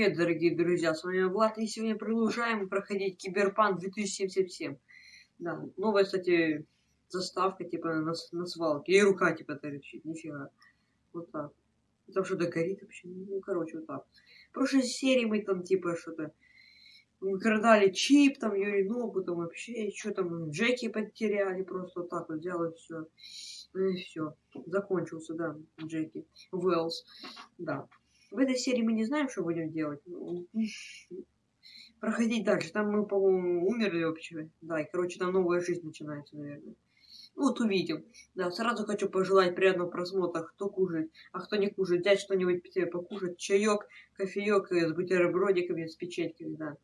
привет, дорогие друзья, с вами Влад, и сегодня продолжаем проходить Киберпанк 2077. Да, новая, кстати, заставка, типа, на, на свалке, и рука, типа, торчит, нифига. Вот так. Там что-то горит вообще, ну, короче, вот так. В прошлой серии мы там, типа, что-то крадали чип, там, Юрий Ногу, там, вообще, что там, Джеки потеряли, просто вот так вот взял все. Ну и все, закончился, да, Джеки. Уэллс, да. В этой серии мы не знаем, что будем делать. Ну, проходить дальше. Там мы, по-моему, умерли вообще. Да, и, короче, там новая жизнь начинается, наверное. Вот увидим. Да, сразу хочу пожелать приятного просмотра. Кто кушает, а кто не кушает. Взять что-нибудь себе покушать. Чаек, кофеек с бутербродиками, с печеньками, да.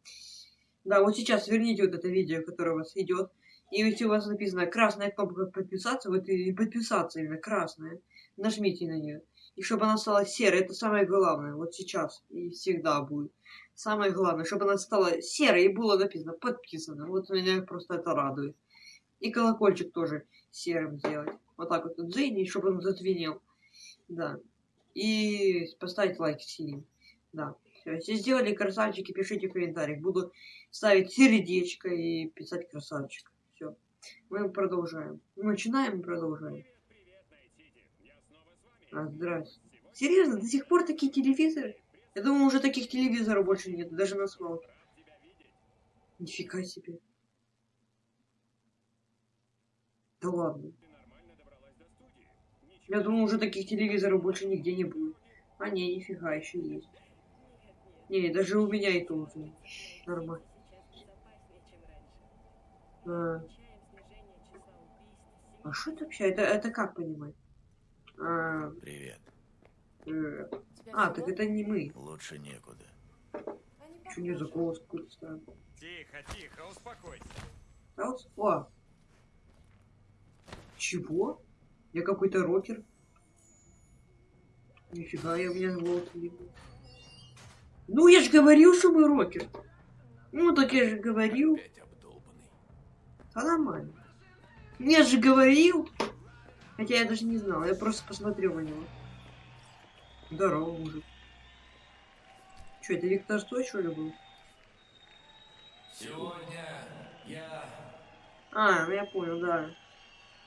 Да, вот сейчас верните вот это видео, которое у вас идет. И если у вас написано красная кнопка подписаться, вот и подписаться именно красная, нажмите на нее и чтобы она стала серой. Это самое главное. Вот сейчас и всегда будет. Самое главное, чтобы она стала серой и было написано подписано. Вот меня просто это радует. И колокольчик тоже серым сделать. Вот так вот дзынь, чтобы он зазвенел. Да. И поставить лайк синим. Да. Все. Если сделали красавчики, пишите в комментариях. Буду ставить сердечко и писать красавчик. Все. Мы продолжаем. Начинаем и продолжаем. А, здрасте. Серьезно, до сих пор такие телевизоры? Я думаю, уже таких телевизоров больше нет, даже на свалке. Нифига себе. Да ладно. Я думаю, уже таких телевизоров больше нигде не будет. А не, нифига, еще есть. Не, даже у меня и тоже. Нормально. А, а что это вообще? Это, это как понимать? А, Привет. А, так это не мы. Лучше некуда. Что не за голос какой-то странный? Тихо, тихо, успокойся. А вот, о. Чего? Я какой-то рокер. Нифига, я у меня голос не. Ну, я же говорил, что мы рокер. Ну, так я же говорил. Опять обдолбанный. А нормально. Я же говорил. Хотя я даже не знал, я просто посмотрел на него. Здорово, мужик. Че, это Виктор Стой, что ли, был? Сегодня я... А, ну я понял, да.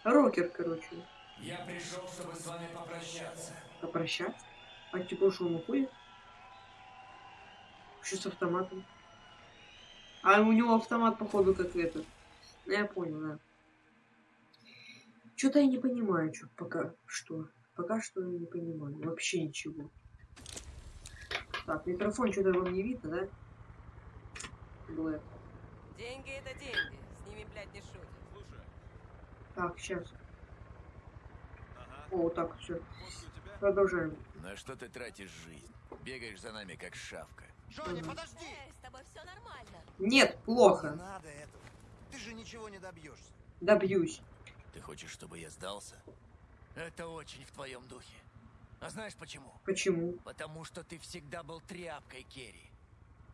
Рокер, короче. Я пришел, чтобы с вами попрощаться. Попрощаться? А типа что, он уходит? Что с автоматом? А у него автомат, походу, как этот. Ну, я понял, да. Что-то я не понимаю, что пока что. Пока что я не понимаю. Вообще ничего. Так, микрофон что-то вам не видно, да? Блэк. Деньги это деньги. С ними, блядь, не шутят. Слушай, Так, сейчас. ага, О, вот так все. Продолжаем. На что ты тратишь жизнь? Бегаешь за нами, как шавка. Джонни, подожди! Эй, с тобой все нормально. Нет, Не плохо. надо этого. Ты же ничего не добьешься. Добьюсь. Ты хочешь, чтобы я сдался? Это очень в твоем духе. А знаешь почему? Почему? Потому что ты всегда был тряпкой, Керри.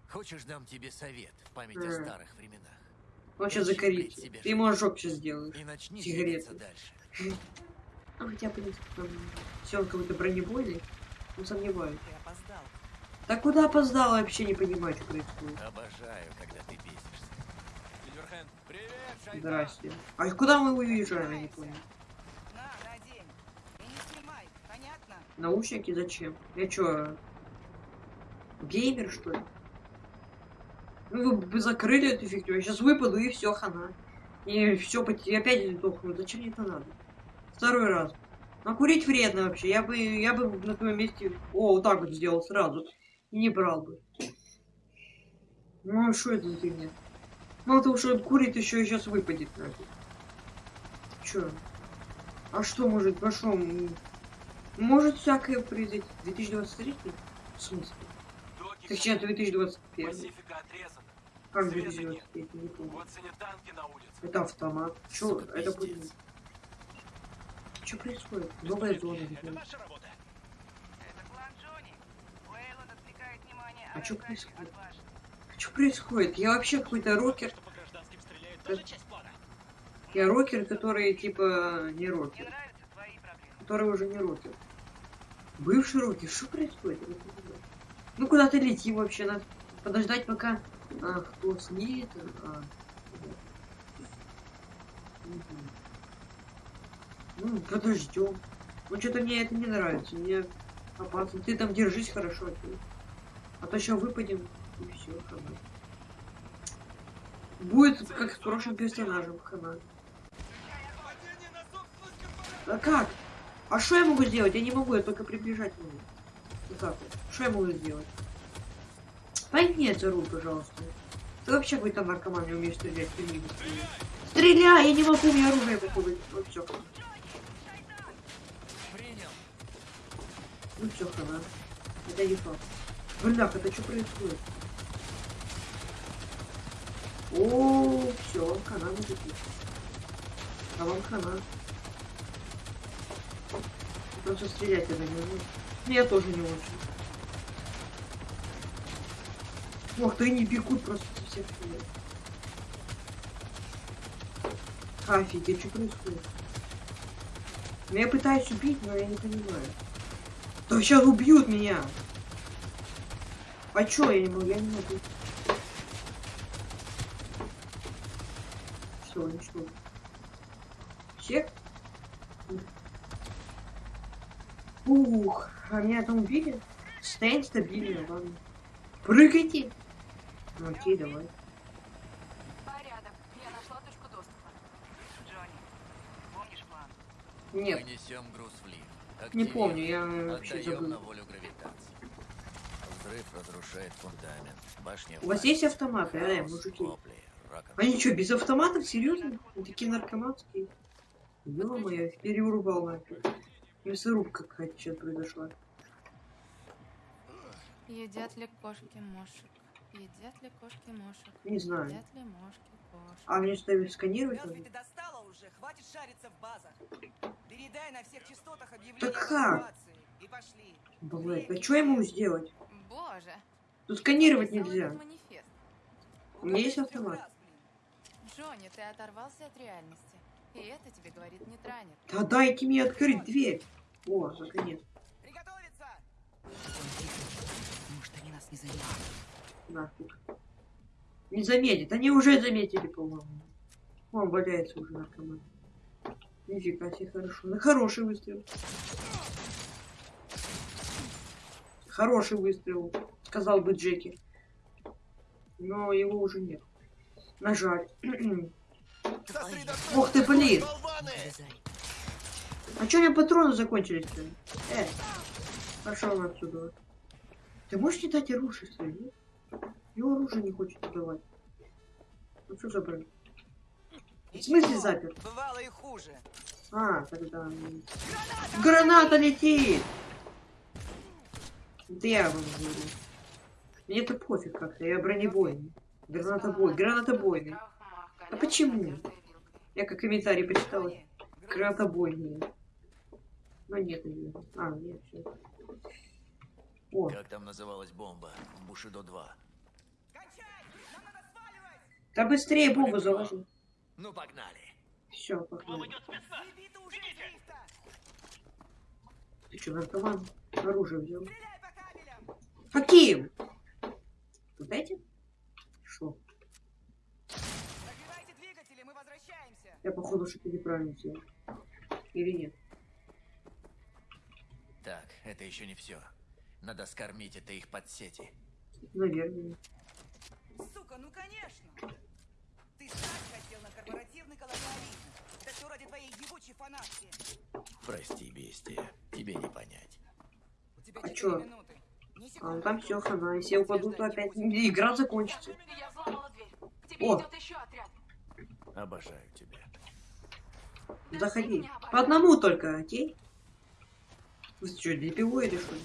Хочешь, дам тебе совет в память о М. старых временах? Он сейчас закорит. Ты ему ожог сейчас сделаешь. И начни Сигареты. дальше. А хотя, принципе, там... Все, он какой-то бронебойный. Ну, сомневаюсь. Да куда опоздал, вообще не понимаю, что происходит. Обожаю, когда ты бесишься. Здрасте. А куда мы уезжаем, я не понял. Наушники зачем? Я чё, геймер, что ли? Ну, вы бы закрыли эту фигню, я сейчас выпаду и все, хана. И все, опять сдохну. Зачем мне это надо? Второй раз. А курить вредно вообще. Я бы, я бы на твоем месте... О, вот так вот сделал сразу. И не брал бы. Ну, а что это за фигня? Мало того, что он курит, еще и сейчас выпадет нафиг. Чё? А что может, а что? м, Может всякое произойти. 2023? В смысле? Так сейчас 2021. Пасифика отрезана. Как Света 2023? Не помню. Вот танки на улице. Это автомат. Что Сука, это будет? Что происходит? Новая зона. Это ваша работа. Это план Джонни. Уэйланд отвлекает внимание А чё атаки происходит? Что происходит? Я вообще какой-то рокер. Я рокер, который типа не рокер. Который уже не рокер. Бывший рокер. Что происходит? Ну куда-то лети вообще, надо подождать пока... А, кто слит? А, Мгм. Ну, подождем. Ну, что-то мне это не нравится. Мне опасно. Ты там держись хорошо. ты. А то сейчас выпадем, и все, хана. Будет как с прошлым персонажем, хана. А как? А что я могу сделать? Я не могу, я только приближать могу. Вот так вот. Что я могу сделать? Пойми это руль, пожалуйста. Ты вообще какой-то наркоман, не умеешь стрелять, ты не стреляй. Я не могу, у меня оружие походу. Ну все, Принял. ну все, хана. Это не факт. Бляк, это что происходит? О, все, хана мужики. А вам хана. Просто стрелять это не умею. Ну, Я тоже не очень. Ох, ты они бегут просто со всех сторон. Офигеть, что происходит? Ну, Я пытаюсь убить, но я не понимаю. Да сейчас убьют меня! А чё я не могу? Я не могу. Все, ничего. Всех? Ух, а меня там убили? Состояние стабильное, ладно. Прыгайте! Ну, окей, давай. Порядок. Я нашла точку доступа. Джонни, помнишь план? Нет, Мы несем груз в лифт. не помню, я вообще Отдаем на забыл. волю гравитации. Взрыв разрушает фундамент. Башня У вас есть автоматы, э, мужики? Вопли. Они что, без автоматов? Серьезно? Они такие наркоманские. Ё-моё, переурубал нафиг. Мясорубка какая-то сейчас произошла. Едят ли кошки мошек? Едят ли кошки мошек? Не знаю. Едят ли мошки кошек? А мне ставят сканировать Мёртвый, надо? ты достала уже, хватит шариться в базах. Передай на всех частотах объявление Так как? И пошли. Блядь, а что я могу сделать? Боже! Тут сканировать нельзя. У меня есть автомат. Джонни, ты оторвался от реальности. И это тебе говорит не транер. Да дайте мне открыть дверь. О, наконец. Приготовиться! Может, они нас не заметят. Нафиг. Не заметит. Они уже заметили, по-моему. Он валяется уже наркоман. Нифига себе, хорошо. Ну, хороший выстрел. Хороший выстрел, сказал бы Джеки. Но его уже нет. Нажаль. Ух ты, блин. А чё у меня патроны закончились-то? Э, пошел отсюда. Ты можешь не дать оружие свое? Его оружие не хочет давать. Ну что за бред? В смысле запер? Бывало и хуже. А, тогда... м, Граната летит! Это я вам говорю. Мне это пофиг как-то, я бронебойный. Гранатобой, гранатобойный. А почему? Я как комментарий почитала. Джонни, Гранатобойный. Но нет, наверное. А, нет, все. О, Как там называлась бомба? Бушидо 2. Кончай! Нам надо сваливать! да быстрее бомбу заложи. Ну, погнали. Все, погнали. Ты что, наркоман? Оружие взял. Каким? Вот этим? Я походу что-то неправильно сделал. Или нет? Так, это еще не все. Надо скормить это их под сети. Наверное. Сука, ну конечно! Ты сам хотел на корпоративный колониализм. Это все ради твоей ебучей фанатки. Прости, бестия. Тебе не понять. У тебя А чё? минуты. А ну там все, хана. Если я упаду, то опять игра закончится. Я взломала дверь. К тебе О. идет еще отряд. Обожаю. Заходи. По одному только, окей? Вы что, ДПО или что? ли?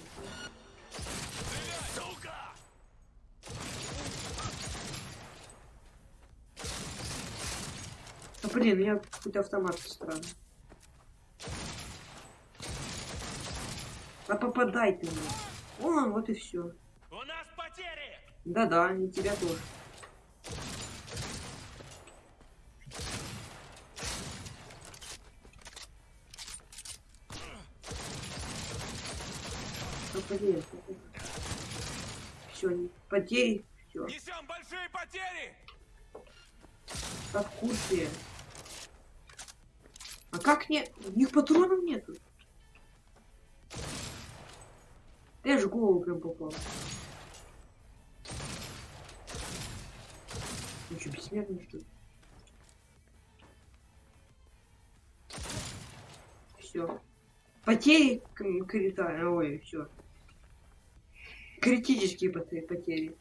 Да блин, у меня какой-то автомат странный. А попадай ты мне. О, вот и все. Да-да, и тебя тоже. Блин, Все, потери, все. Несем большие потери! Как в курсе. А как нет? У них патронов нету. Я же голову прям попал. Ну что, бессмертный что ли? Все. Потери к- критали. Ой, все. Критические поте- потери.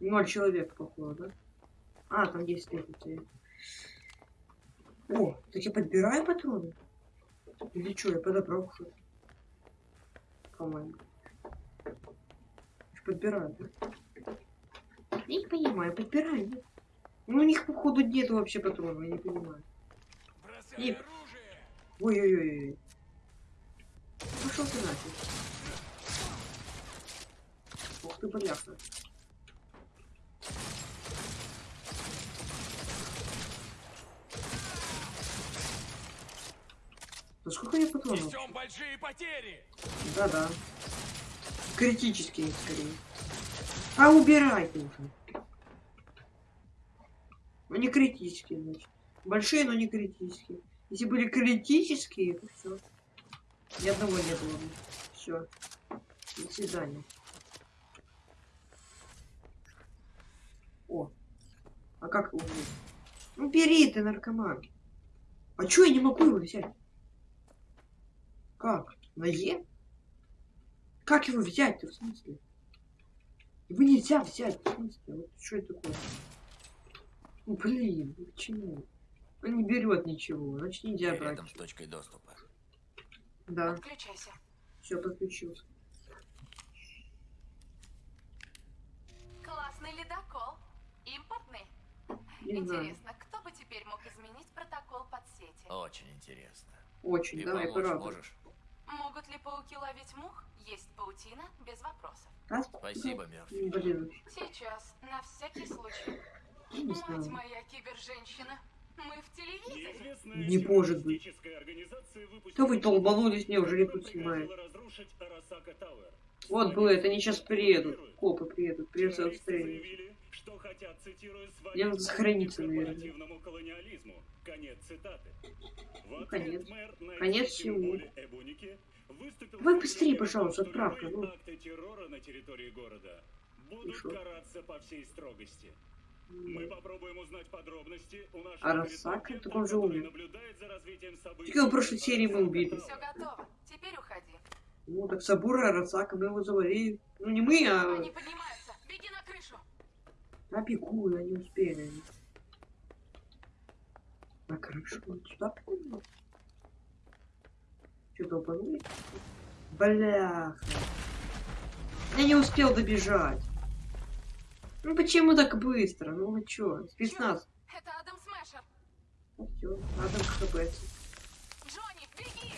Ноль человек, походу, да? А, там 10 тысяч потери. О, так я подбираю патроны? Или что, я подобрал что По-моему. Подбираю, да? Я не понимаю, подбираю, нет? Ну, у них, походу, нет вообще патронов, я не понимаю. И-! Ой-ой-ой. Пошел ты нафиг. Ты, бляха. Да сколько я патронов? Несем большие потери! Да-да. Критические, скорее. А убирайте уже. Ну не критические, значит. Большие, но не критические. Если были критические, то все. Ни одного не было бы. Все. До свидания. О. А как его взять? Ну бери ты, наркоман. А чё я не могу его взять? Как? На Е? Как его взять-то, в смысле? Его нельзя взять, в смысле? Вот что это такое? Ну, блин, почему? Он не берет ничего, значит нельзя Я брать. рядом с точкой доступа. Да, Подключайся. все, подключился. Классный ледокол. Импортный. Не знаю. Интересно, кто бы теперь мог изменить протокол подсети? Очень интересно. Очень, И давай, пора. можешь? Могут ли пауки ловить мух? Есть паутина, без вопросов. А, Спасибо, Мерфи. Блин, Сейчас, на всякий случай. Мать знаю. моя киберженщина. Мы в телевизоре. Не может быть. Что вы долбанулись, неужели тут снимают? Вот было, это они сейчас приедут. Копы приедут, придется отстрелить. Мне надо сохраниться, наверное. Ну, конец. Конец всему. Давай быстрее, пожалуйста, отправка. Ну, террора на территории города будут караться по всей строгости. Мы попробуем узнать подробности у нашего Арасака? репортера, Так он же умер. его в прошлой серии мы убили. Все готово. Теперь уходи. ну так Сабура Арасака, мы его завалили. Ну не мы, а... Они поднимаются. Беги на крышу. Не успею. наверное. На крышу. Сюда прыгну. Что, долбанули? Бляха. Я не успел добежать. Ну почему так быстро? Ну вы чё? Спецназ. Это Адам Смешер. Ну всё, надо КПС. Джонни, беги!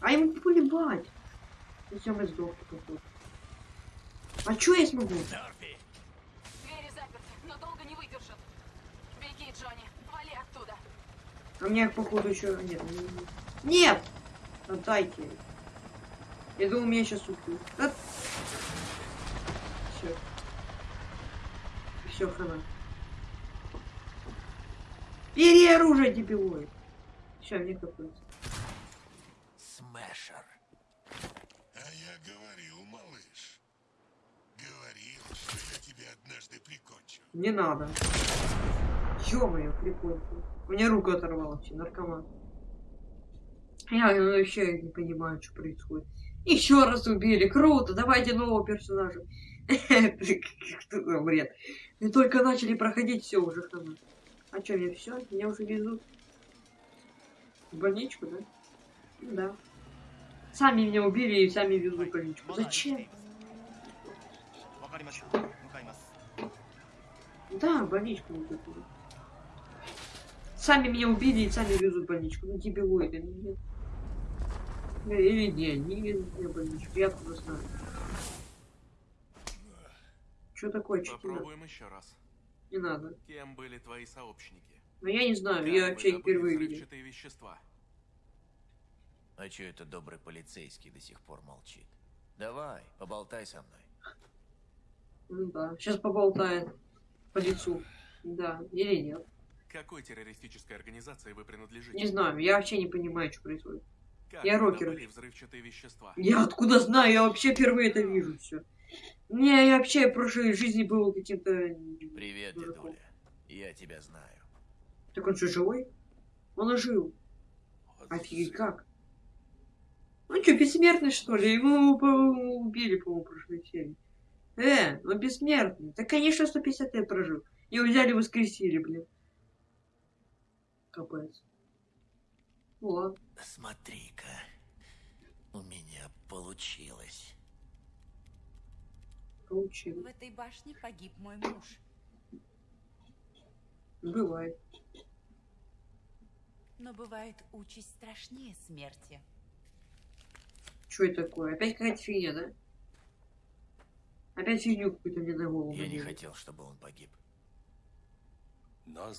А ему полебать. Ну всё, мы сдохли, походу. А чё я смогу? Мерфи! У меня, походу, еще... Нет, не- не- нет! Отдайте. Я думал, меня сейчас убьют. Все. Все, хана. Бери оружие, дебилоид. Все, мне какой-то. Смешер. А я говорил, малыш. Говорил, что я тебя однажды прикончу. Не надо. Ё-моё, прикольно. У меня руку оторвало вообще, наркоман. Я ну, вообще не понимаю, что происходит. Еще раз убили, круто, давайте нового персонажа. Что за бред? Мы только начали проходить, все уже хана. А что, мне все? Меня уже везут. В больничку, да? Ну да. Сами меня убили и сами везут в больничку. Зачем? Да, больничку вот. Сами меня убили и сами везут в больничку. Ну дебилоиды, ну нет. Э, Или не, не везут меня в больничку, я откуда знаю. Что такое, надо? Попробуем еще раз. Не надо. Кем были твои сообщники? Но я не знаю, я вообще их впервые видел. Вещества. А чё это добрый полицейский до сих пор молчит? Давай, поболтай со мной. Ну да. Сейчас поболтает по лицу. Да. Или нет. Какой террористической организации вы принадлежите? Не знаю. Я вообще не понимаю, что происходит. Как я рокер. взрывчатые вещества? Я откуда знаю? Я вообще впервые это вижу все. Не, я вообще в прошлой жизни был каким-то... Привет, дураком. дедуля. Я тебя знаю. Так он что, живой? Он ожил. Офигеть, как? Он что, бессмертный, что ли? Его убили, по-моему, в прошлой серии. Э, он бессмертный. Да, конечно, 150 лет прожил. Его взяли и воскресили, блин. Ну ладно. Смотри-ка. У меня получилось. Получилось. В этой башне погиб мой муж. Бывает. Но бывает участь страшнее смерти. Что это такое? Опять какая-то фигня, да? Опять фигню какую-то мне на голову Я не хотел, чтобы он погиб. な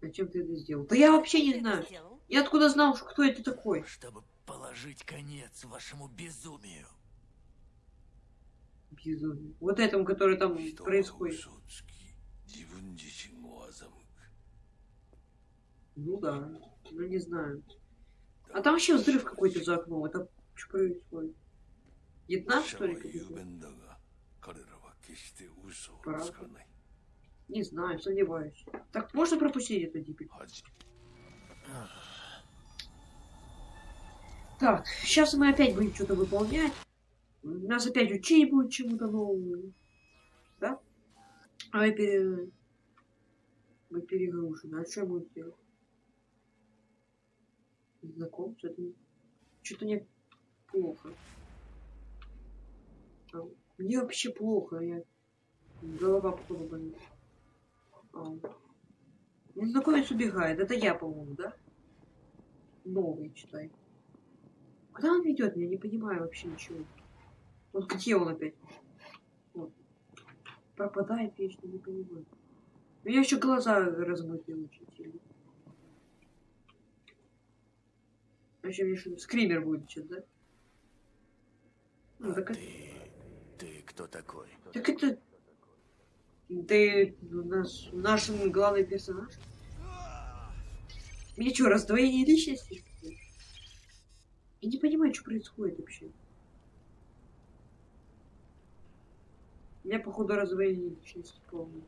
Зачем ты это сделал? Да я вообще не знаю. Я откуда знал, кто это такой? Чтобы положить конец вашему безумию. Безумие. Вот этому, который там Что происходит. Ну да, ну не знаю. А там вообще взрыв какой-то за окном. Это что происходит? Вьетнам, что ли? Правда? Не знаю, сомневаюсь. Так можно пропустить это теперь? 恥 Так, сейчас мы опять будем что-то выполнять. Нас опять учить будет чему-то новому. Да? А мы, пере... мы перегружены. А что буду делать? Знаком? Что-то не... Что-то мне плохо. А, Мне вообще плохо. Я... Голова, походу, болит. Незнакомец убегает. Это я, по-моему, да? Новый, читай. Куда он ведет? Я не понимаю вообще ничего. Вот где он опять? Вот. Пропадает вечно, не понимаю. У меня еще глаза размытые очень сильно. Вообще мне что скример будет сейчас, да? Ну, А так, это- ты... Ты кто такой? так это... Ты у нас наш главный персонаж? Мне что, раздвоение личности? Я не понимаю, что происходит вообще. У меня, походу, раздвоение личности полное.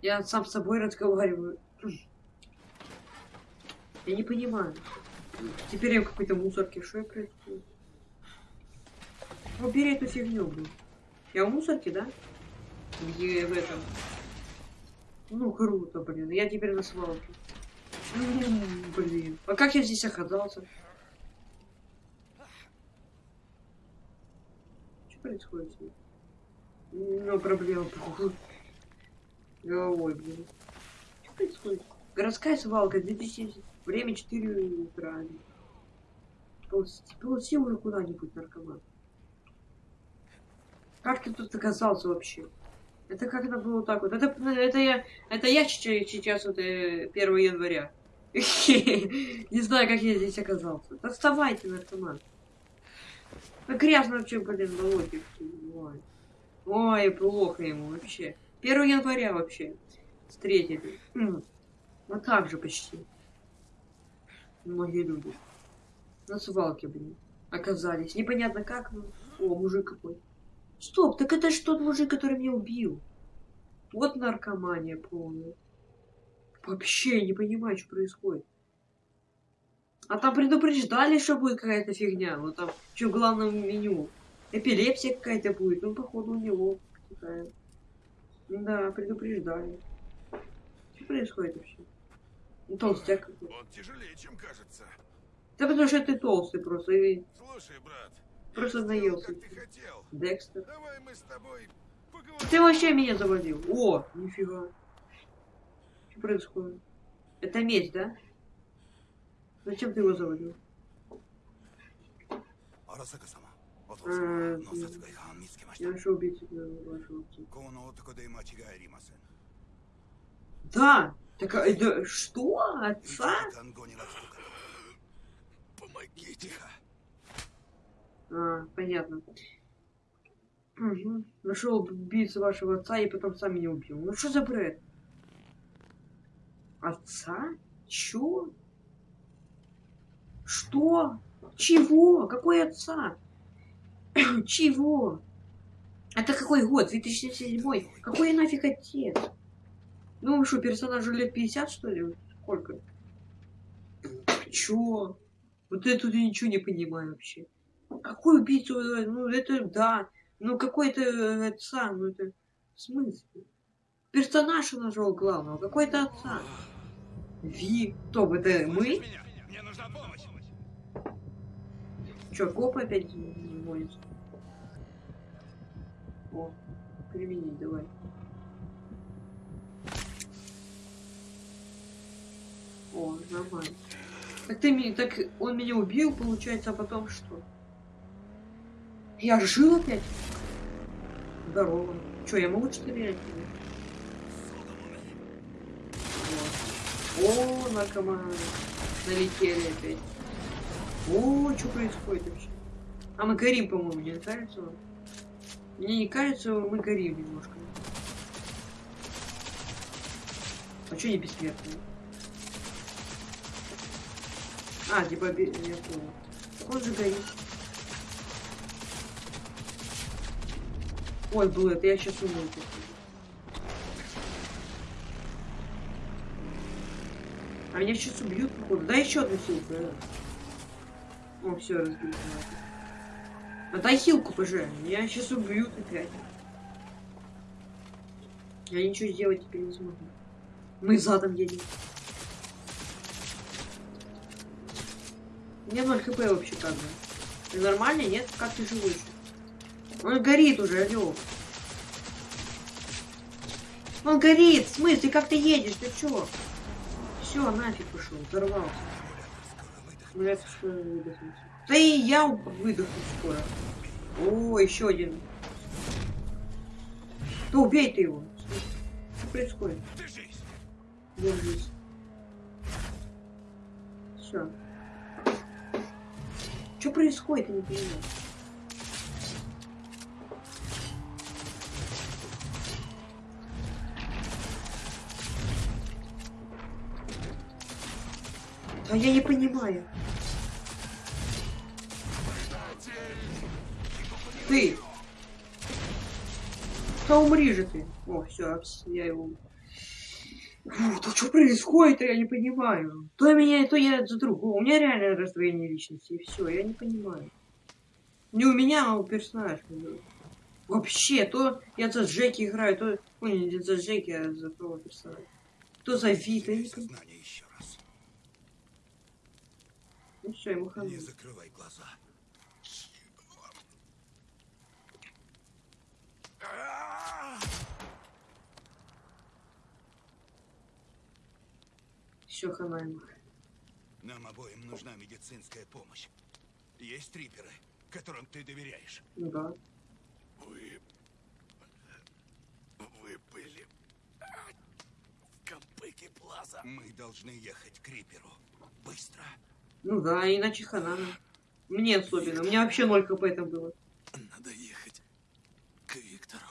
Я сам с собой разговариваю. Я не понимаю. Теперь я в какой-то мусорке. Что происходит? Убери эту фигню, блин. Я в мусорке, да? Где в этом? Ну, круто, блин. Я теперь на свалке. Блин. А как я здесь оказался? Что происходит? Ну, проблема. Головой, блин. Что происходит? Городская свалка, 2070. Время 4 утра. Ползи уже куда-нибудь, наркоман. Как ты тут оказался вообще? Это как это было так вот? Это, это я, это я сейчас, вот э, 1 января. Не знаю, как я здесь оказался. Да вставайте, наркоман. Ну, грязно вообще, блин, лодке. Ой. Ой, плохо ему вообще. 1 января вообще. Встретили. Вот так же почти. Многие люди. На свалке, блин. Оказались. Непонятно как, но... О, мужик какой. Стоп, так это же тот мужик, который меня убил. Вот наркомания полная. Вообще не понимаю, что происходит. А там предупреждали, что будет какая-то фигня. Ну там, что в главном меню. Эпилепсия какая-то будет. Ну, походу, у него такая. Да, предупреждали. Что происходит вообще? Ну, толстяк какой. Он тяжелее, чем кажется. Да потому что ты толстый просто. И Слушай, брат, Просто наелся. Декстер. Давай мы с тобой поговорим. Ты вообще меня заводил. О, нифига. Что происходит? Это месть, да? Зачем ты его заводил? А, Я еще убить вашего Да! Так, э, да, что? Отца? Помогите! А, понятно. Угу. Нашел убийцу вашего отца и потом сам меня убил. Ну что за бред? Отца? Чё? Что? Чего? Какой отца? Чего? Это какой год? 2007? Какой нафиг отец? Ну что, персонажу лет 50, что ли? Сколько? Чё? Вот я ничего не понимаю вообще. Какой убийца? Ну это да. Ну какой-то отца, ну это в смысле? Персонаж он нашел главного, какой-то отца. Ви, кто бы это мы? Мне нужна помощь. Чё, коп опять звонится? О, применить давай. О, нормально. Так ты меня, так он меня убил, получается, а потом что? Я жил опять? Здорово. Чё, я могу стрелять? О, наркоманы. Налетели опять. О, что происходит вообще? А мы горим, по-моему, не кажется вам? Мне не кажется, мы горим немножко. А что не бессмертные? А, типа, я понял. Он же горит. Ой, был это, я сейчас умру. А меня сейчас убьют, походу. Да еще одну силку. да. О, все, разбил. А дай хилку, пожалуйста. Меня сейчас убьют опять. Я ничего сделать теперь не смогу. Мы задом едем. У меня 0 хп вообще как бы. Ты нормальный, нет? Как ты живой еще? Он горит уже, алло. Он горит! В смысле, как ты едешь? Ты чё? Все, нафиг пошел, взорвался. Блять, что я. Да и я выдохну скоро. О, еще один. Да убей ты его. Что происходит? Держись. Все. Что происходит, я не понимаю. А я не понимаю. Ты! Да умри же ты! О, все, я его... Фу, что происходит, я не понимаю. То меня, то я за другого. У меня реально раздвоение личности, и все, я не понимаю. Не у меня, а у персонажа. Вообще, то я за Джеки играю, то... Ой, не за Джеки, а за того персонажа. То за Вита, я. Сознание еще все, ему хана. Не закрывай глаза. Все, хана ему. Нам обоим нужна медицинская помощь. Есть триперы, которым ты доверяешь. Да. Вы... Вы были... В Кампыке Плаза. Мы должны ехать к Риперу. Быстро. Ну да, иначе хана. Мне особенно. У меня вообще 0 хп там было. Надо ехать к Виктору.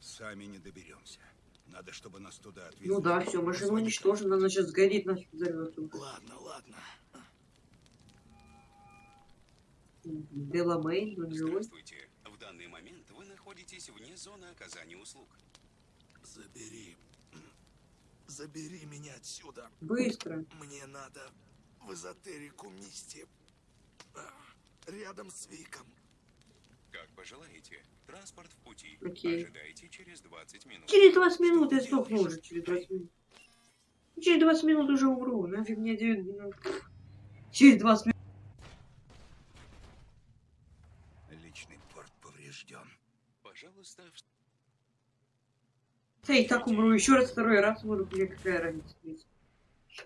Сами не доберемся. Надо, чтобы нас туда отвезли. Ну да, все, машина уничтожена, она сейчас сгорит, нафиг взорвется. Ладно, ладно. Деламейн, ну живой. Здравствуйте. В данный момент вы находитесь вне зоны оказания услуг. Забери. Забери меня отсюда. Быстро. Мне надо в эзотерику Мисти. А, Рядом с Виком. Как пожелаете. Транспорт в пути. Окей. Ожидайте через 20 минут. Через 20 минут я сдохну уже, через 20 минут. Через 20 минут уже умру, нафиг мне 9 минут. Через 20 минут. Личный порт поврежден. Пожалуйста, в- Да и так умру, еще раз, второй раз умру, мне какая разница.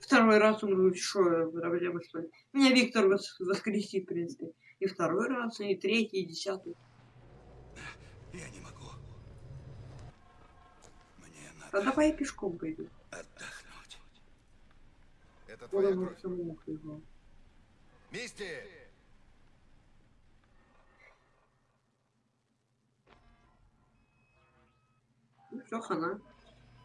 Второй раз умру, что, проблема что ли? Меня Виктор вос- воскресит, в принципе. И второй раз, и третий, и десятый. Я не могу. Мне А надо давай я пешком пойду. отдохнуть. Это твоя мы кровь. самому хлебал. Мисти! Все, хана.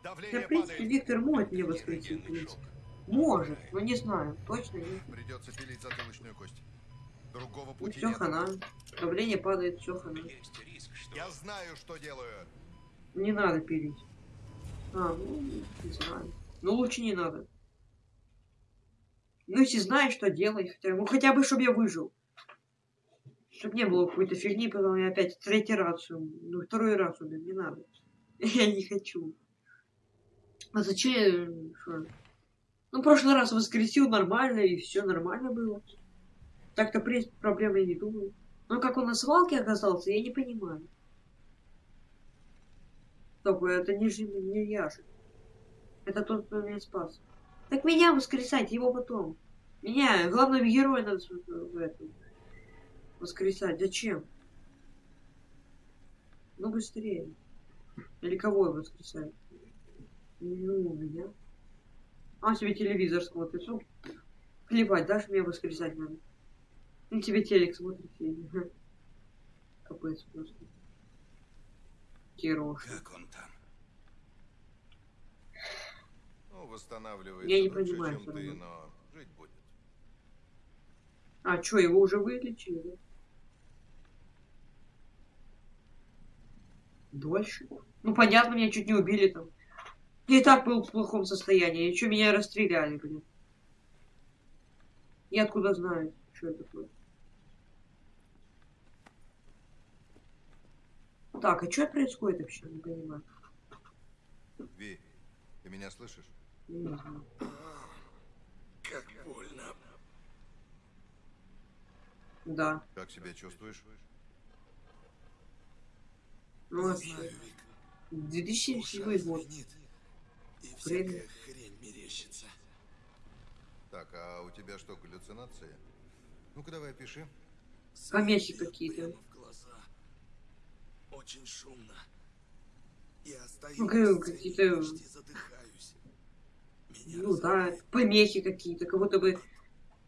Давление Да, в принципе, падает. Виктор может меня воскресить, в принципе. Может, но не знаю. Точно нет. Придется пилить затылочную кость. Другого Ну пути все, нет. хана. Давление падает, все, хана. Есть риск, что... Я знаю, что делаю. Не надо пилить. А, ну, не знаю. Ну, лучше не надо. Ну, если знаешь, что делать, хотя, ну, хотя бы, чтобы я выжил. Чтобы не было какой-то фигни, потом я опять третий раз, ну, второй раз умер, не надо. Я не хочу. А зачем? Что? Ну, прошлый раз воскресил нормально, и все нормально было. Так-то, проблем я не думаю. Но как он на свалке оказался, я не понимаю. Стоп, это не, же- не я же. Это тот, кто меня спас. Так меня воскресать, его потом. Меня, главного героя надо в этом воскресать. Зачем? Ну быстрее. Или кого я воскресаю? Ну, меня. А, он себе телевизор смотрит. Ну, плевать, дашь меня воскресать надо. Ну, тебе телек смотрит. Капец просто. Кирош. Как он там? Ну, восстанавливается Я не лучше, понимаю чем ты, но жить будет. А, что, его уже вылечили, да? Дольше? Ну, понятно, меня чуть не убили там. Я и так был в плохом состоянии. И что, меня расстреляли, блин? Я откуда знаю, что это такое? Так, а что происходит вообще? Не понимаю. Ви, ты меня слышишь? Не знаю. Как больно. Да. Как себя чувствуешь? Ну, вообще. знаю, Вик. 2007 Ушах год. звенит, И всякая хрень мерещится. Так, а у тебя что, галлюцинации? Ну-ка давай пиши. Помехи какие-то. прямо в глаза. Очень шумно. Я стою Ну, какие-то- почти задыхаюсь. Меня Ну да, помехи какие-то, как будто бы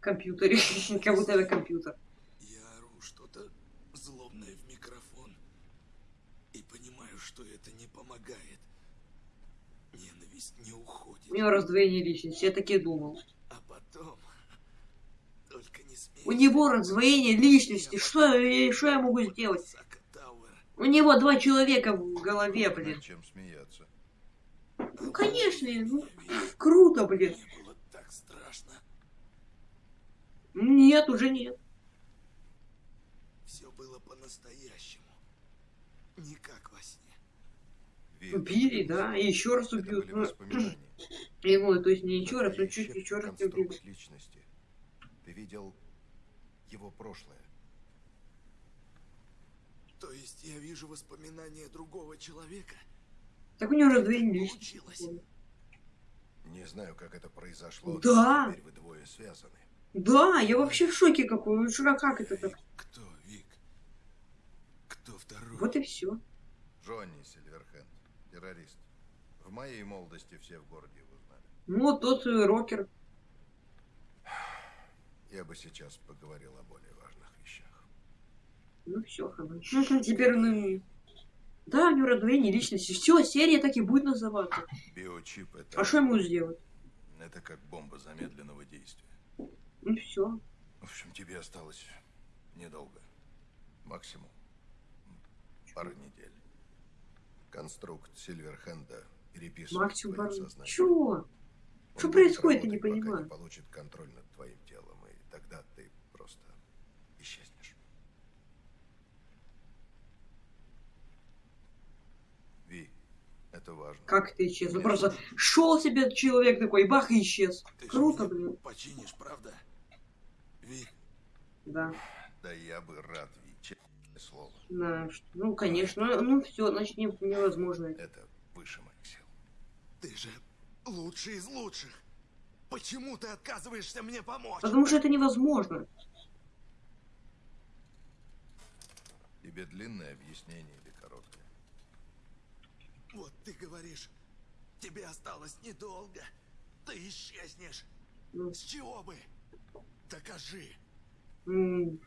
компьютере, как будто это компьютер. Я ору что-то злобное в микрофон. И понимаю, что это не помогает. Ненависть не уходит. У него раздвоение личности, я так и думал. А потом... Только не смей. У него раздвоение личности, что, я- что я могу сделать? У него два человека в голове, блин. Чем смеяться? Ну, конечно, ну, круто, блин. Мне было так страшно. Нет, уже нет. Все было по-настоящему. Не как во сне. Убили, да, и еще раз убьют. Ну, воспоминания. Ему, то есть не еще раз, но чуть еще раз конструкт личности. Ты видел его прошлое. То есть я вижу воспоминания другого человека? Так у него раздвоение личности. Получилось. Не знаю, как это произошло. Да. Теперь вы двое связаны. Да, я вообще в шоке какой. Ну, что, как это так? Кто, Вик? Кто второй? Вот и все. Джонни Сильверхенд, террорист. В моей молодости все в городе его знали. Ну, тот рокер. Я бы сейчас поговорил о более важных вещах. Ну все, теперь ну. Да, у него раздвоение личности. Все, серия так и будет называться. Биочип это... А что ему сделать? Это как бомба замедленного действия. Ну все. В общем, тебе осталось недолго. Максимум пару недель. Конструкт Сильверхенда переписывает Максимум твое пару- сознание. Чего? Он Что происходит, я не понимаю. не получит контроль над твоим телом, и тогда ты просто исчезнешь. Ви, это важно. Как ты исчез? Ну просто шел себе человек такой, и бах, и исчез. Ты же Круто, блин. Починишь, правда? Вик, Да. Да я бы рад, Ви, слово. Да, что- ну, конечно. Ну, все, значит, не- невозможно. это. Выше моих сил. ты же лучший из лучших. Почему ты отказываешься мне помочь? Потому что это невозможно. Тебе длинное объяснение или короткое? Вот ты говоришь, тебе осталось недолго. Ты исчезнешь. Ну. С чего бы? Докажи. М,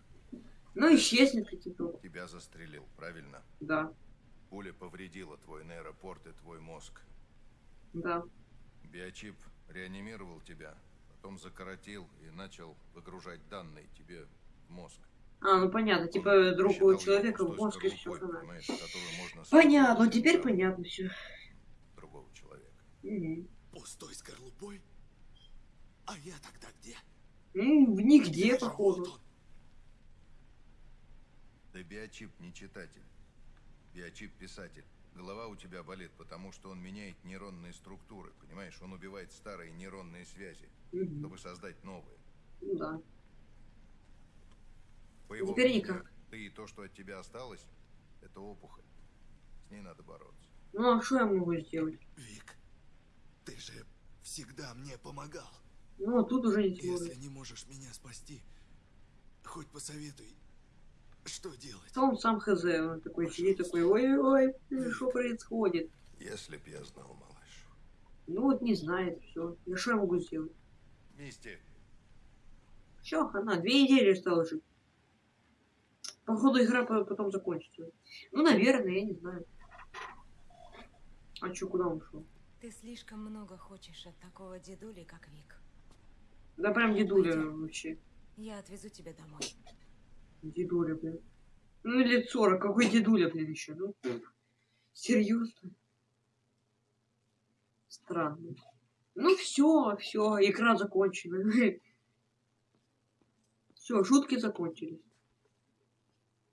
Ну, исчезнет какие-то. Тебя застрелил, правильно? Да. Пуля повредила твой нейропорт и твой мозг. Да. Биочип реанимировал тебя, потом закоротил и начал выгружать данные тебе в мозг. А, ну понятно, типа другого человека в мозг и все Понятно, теперь понятно все. другого человека. Пустой скорлупой? А я тогда где? Ну, нигде, походу. Да биочип не читатель. Биочип писатель. Голова у тебя болит, потому что он меняет нейронные структуры, понимаешь? Он убивает старые нейронные связи, Мгм. чтобы создать новые. Ну да. По его Теперь мнению, никак. ты и то, что от тебя осталось, это опухоль. С ней надо бороться. Ну а что я могу сделать? Вик, ты же всегда мне помогал. Ну, а тут уже не Если не можешь меня спасти, хоть посоветуй, что делать? Он сам хз, он такой сидит, такой, ой-ой, что происходит? Если б я знал, малыш. Ну вот не знает, все. Я что я могу сделать? Мисти, Все, она две недели осталось жить. Походу игра по- потом закончится. Ну, наверное, я не знаю. А чё, куда он ушел? Ты слишком много хочешь от такого дедули, как Вик. Да прям дедуля вообще. Я отвезу тебя домой. Дедуля, блин. Ну, лет 40, какой дедуля, блин, еще? Ну, серьезно? Странно. Ну, все, все, игра закончена. Все, шутки закончились.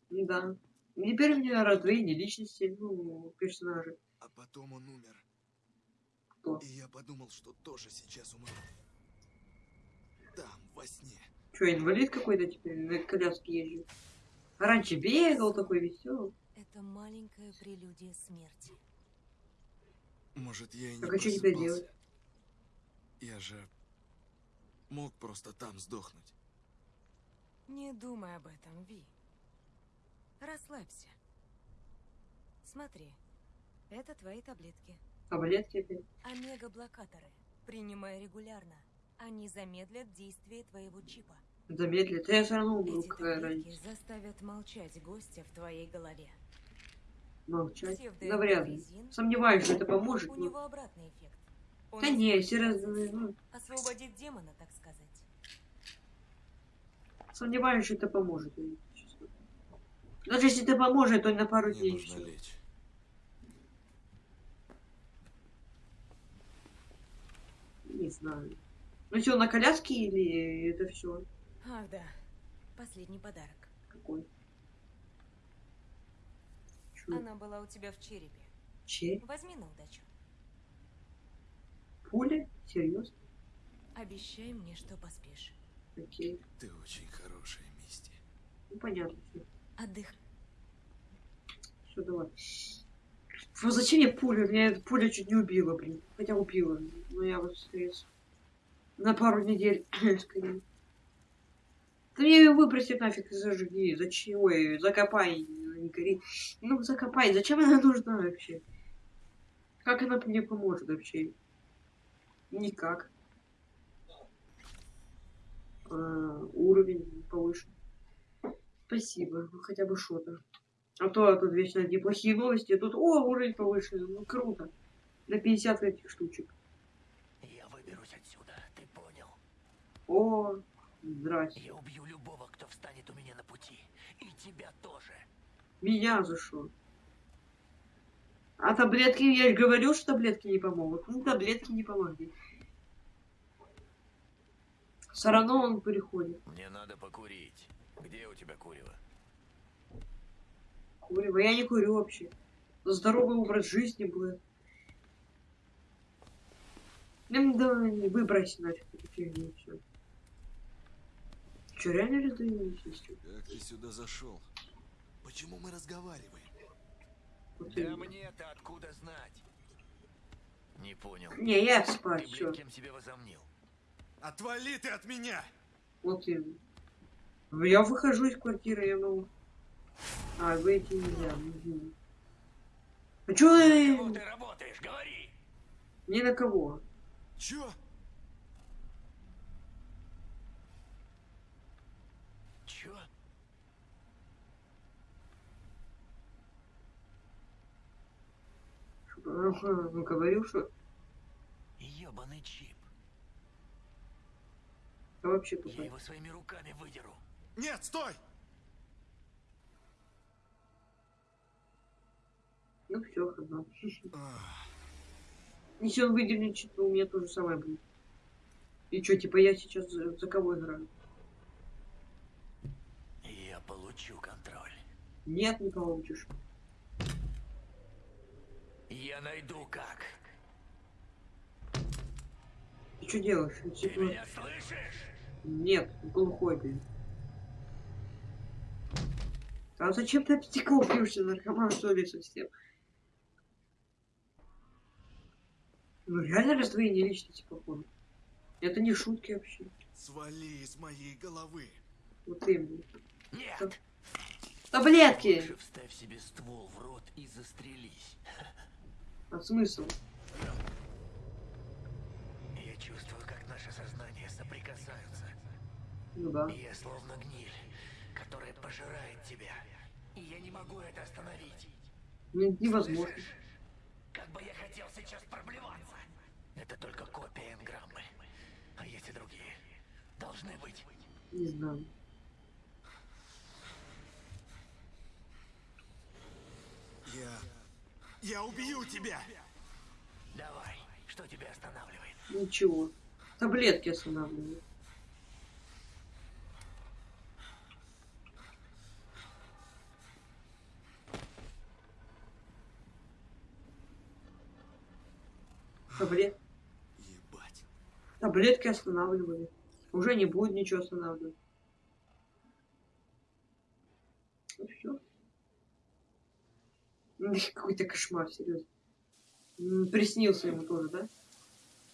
Да. Теперь у меня раздвоение личности, ну, персонажа. А потом он умер. Кто? И я подумал, что тоже сейчас умру. Там, во сне. Че, инвалид какой-то теперь на коляске езжу? А раньше бегал такой веселый. Это маленькая прелюдия смерти. Может, я и не Так а что делать? Я же мог просто там сдохнуть. Не думай об этом, Ви. Расслабься. Смотри, это твои таблетки. Таблетки. Омега-блокаторы. Принимай регулярно. Они замедлят действие твоего чипа. Замедлит. Я все равно умру, Эти какая разница. заставят молчать гостя в твоей голове. Молчать. Псевдоэпокризин Да вряд ли. Сомневаюсь, что это поможет. У но- него обратный эффект. Он Да не, ускорит серьезно, ну, Освободит демона, так сказать. сомневаюсь, что это поможет. Даже если это поможет, то на пару Мне дней нужно всё. лечь. Не знаю. Ну что, на коляске или это все? Ах да, последний подарок. Какой? Чё? Она была у тебя в черепе. Че? Возьми на удачу. Пуля? Серьезно? Обещай мне, что поспишь. Окей. Ты очень хорошая, Мисти. Ну понятно. Отдых. Все, давай. Фу, зачем мне пуля? Меня эта пуля чуть не убила, блин. Хотя убила. Но я вот стресс. На пару недель. Да мне ее выбросить нафиг и зажги. Зачем? Ой, закопай. Не гори. Ну, закопай. Зачем она нужна вообще? Как она мне поможет вообще? Никак. А, уровень повышен. Спасибо. Хотя бы что-то. А то а тут вечно одни плохие новости, а тут, о, уровень повышен, ну круто. На 50 этих штучек. Я выберусь отсюда, ты понял? О, здрасте. Я убью любого, кто встанет у меня на пути. И тебя тоже. Меня за что? А таблетки, я же говорю, что таблетки не помогут. Ну, таблетки не помогли. Все равно он переходит. Мне надо покурить. Где у тебя курево? Курево. Я не курю вообще. Здоровый образ жизни будет. Ну, да, выбрось нафиг эту фигню, все. Че, реально раздвоились? Как ты сюда зашел? Почему мы разговариваем? Да мне-то откуда знать? Не понял. Не, я спать, Ты, блин, кем себя возомнил? Отвали ты от меня! Вот именно. Я выхожу из квартиры, я могу. А, выйти нельзя. мгм. А чё На кого ты работаешь? Говори! Ни на кого. Чё? Ага, ну говорил, что Ёбаный чип. а вообще Я тупой. его своими руками выдеру. Нет, стой! Ну все, хана. Если он выдернет чип, то у меня то же самое будет. И что, типа я сейчас за, за кого играю? Я получу контроль. Нет, не получишь. Я найду как. Ты что делаешь? Ты Типа, меня слышишь? Нет, глухой, блин. А зачем ты об стекло бьешься, наркоман, что ли, совсем? Ну, реально раздвоение личности, походу. Это не шутки вообще. Свали из моей головы. Вот именно. Нет. Таблетки! Лучше вставь себе ствол в рот и застрелись. А смысл? Я чувствую, как наши сознания соприкасаются. Ну да. И я словно гниль, которая пожирает тебя. И я не могу это остановить. Ну, невозможно. Слышишь? Как бы я хотел сейчас проблеваться. Это только копия энграммы. А эти другие должны быть. Не знаю. Я... Я убью тебя! Давай, что тебя останавливает? Ничего. Таблетки останавливают. Таблет... Ебать. Таблетки останавливали. Уже не будет ничего останавливать. Ну все. Какой-то кошмар, серьезно. Приснился ему тоже, да?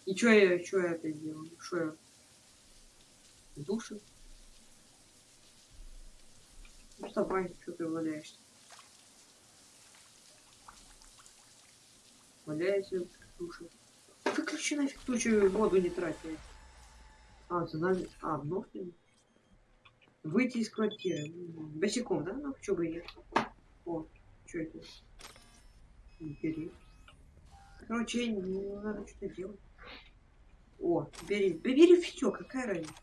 И что я, что я опять делаю? Что я? В душе? Ну вставай, что ты валяешься? Валяйся в. Выключи нафиг тучу, воду не трати. А, нами... А, вновь ли? Выйти из квартиры. Босиком, да? Ну, что бы и нет. О, что это? Бери. Короче, не надо что-то делать. О, бери. Бери все, какая разница.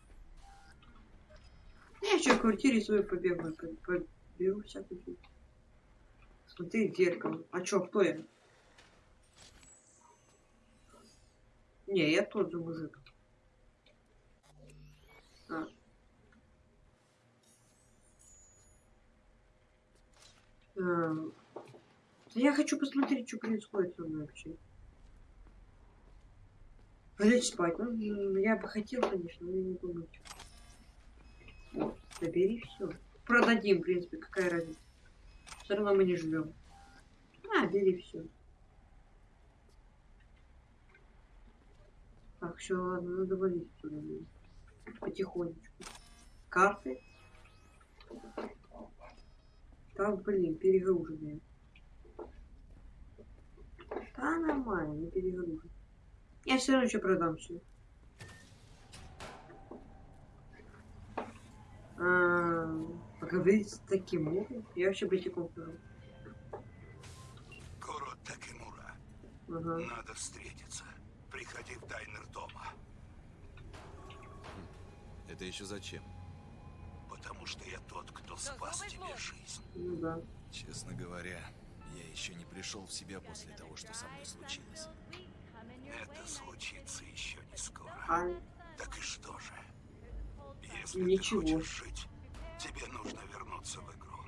Я еще в квартире свою побегаю, по- поберу всякую. Смотри зеркало. А чё, кто я? Не, я тот же мужик. А. А, я хочу посмотреть, что происходит со мной вообще. Лечь спать. Ну, я бы хотел, конечно, но я не думаю. Вот, забери все. Продадим, в принципе, какая разница. Все равно мы не живем. А, бери все. Так, все, ладно, надо валить туда. Потихонечку. Карты. Так, блин, перегруженные. Да, нормально, не перегружен. Я все равно еще продам все. А, поговорить с таким Я вообще босиком хожу. Куро Такимура. Ага. Надо встретиться. Приходи в дайнер дома. Это еще зачем? Потому что я тот, кто спас тебе жизнь. Ну да. Честно говоря, я еще не пришел в себя после того, что со мной случилось. Это случится еще не скоро. А, Так и что же? Если Ничего. ты хочешь жить, тебе нужно вернуться в игру.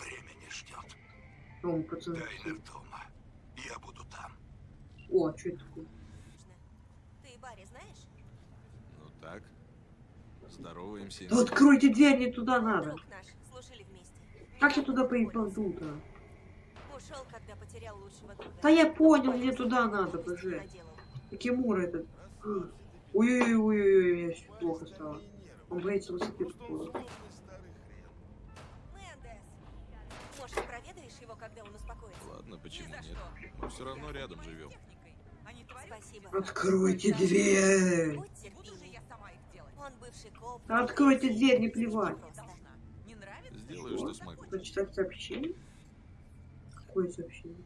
Время не ждет. пацаны. Дайнер дома. Я буду там. О, что это такое? Ты Барри знаешь? Ну так, здороваемся. Да откройте дверь, не туда надо. Как я туда поебал-то? Ушел, когда потерял лучшего друга. Да я понял, мне туда надо, боже. Кимура этот. М. Ой-ой-ой, мне щас плохо стало. Он боится высоты походу. Мендес. Может, проведаешь его, когда он успокоится? Ладно, почему нет? Мы все равно рядом живем. Спасибо. Откройте дверь! Откройте дверь, не плевать. Сделаю, что смогу. Прочитать сообщение? Какое сообщение?